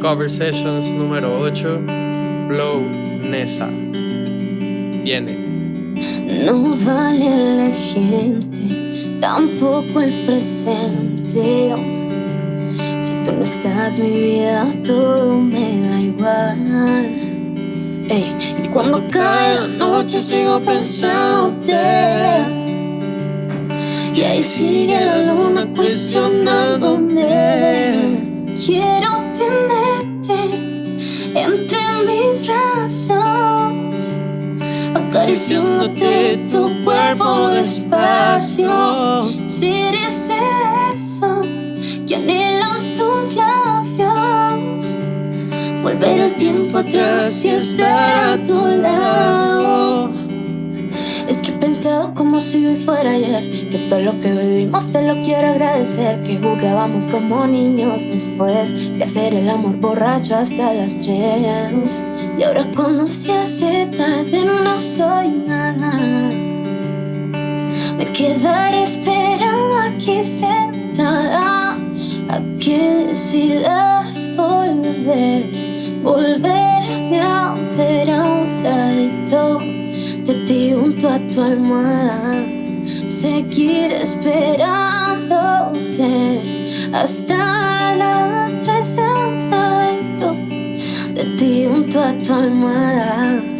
Cover Sessions número 8, Blow Nessa. Viene. No vale la gente, tampoco el presente. Si tú no estás, mi vida todo me da igual. Ey, y cuando cae la noche sigo pensándote. Y ahí sigue la luna cuestionándome. Acariciándote tu cuerpo despacio. Si eres eso que anhelan tus labios, volver el tiempo atrás y estar a tu lado. Como si hoy fuera ayer. Que todo lo que vivimos te lo quiero agradecer. Que jugábamos como niños después De hacer el amor borracho hasta las tres. Y ahora cuando se hace tarde no soy nada. Me quedaré esperando aquí sentada A que decidas volver Volverme de ti junto a tu almohada, seguir esperándote hasta las tres en de ti junto a tu almohada.